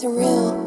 surreal.